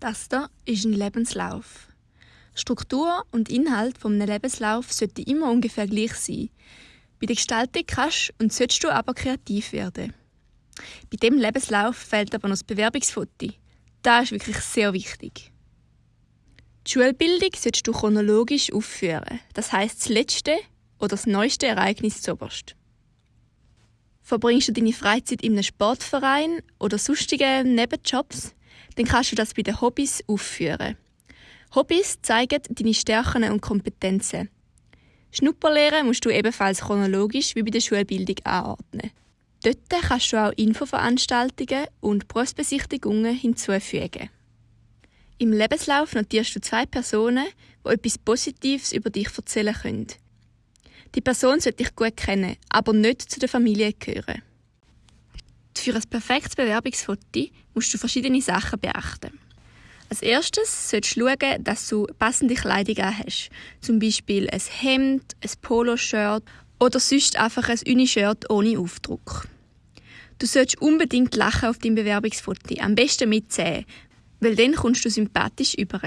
Das hier ist ein Lebenslauf. Struktur und Inhalt vom Lebenslauf sollten immer ungefähr gleich sein. Bei der Gestaltung kannst und solltest du aber kreativ werden. Bei dem Lebenslauf fehlt aber noch das Bewerbungsfoto. Das ist wirklich sehr wichtig. Die Schulbildung solltest du chronologisch aufführen. Das heißt das letzte oder das neueste Ereignis zuoberst. Verbringst du deine Freizeit in einem Sportverein oder sonstigen Nebenjobs, dann kannst du das bei den Hobbys aufführen. Hobbys zeigen deine Stärken und Kompetenzen. Schnupperlehren musst du ebenfalls chronologisch wie bei der Schulbildung anordnen. Dort kannst du auch Infoveranstaltungen und Berufsbesichtigungen hinzufügen. Im Lebenslauf notierst du zwei Personen, die etwas Positives über dich erzählen können. Die Person sollte dich gut kennen, aber nicht zu der Familie gehören. Für ein perfektes Bewerbungsfoto musst du verschiedene Sachen beachten. Als erstes solltest du schauen, dass du passende Kleidung hast. Zum Beispiel ein Hemd, ein Poloshirt oder sonst einfach ein Unishirt ohne Aufdruck. Du solltest unbedingt lachen auf deinem Bewerbungsfoto, am besten mit 10, weil dann kommst du sympathisch über.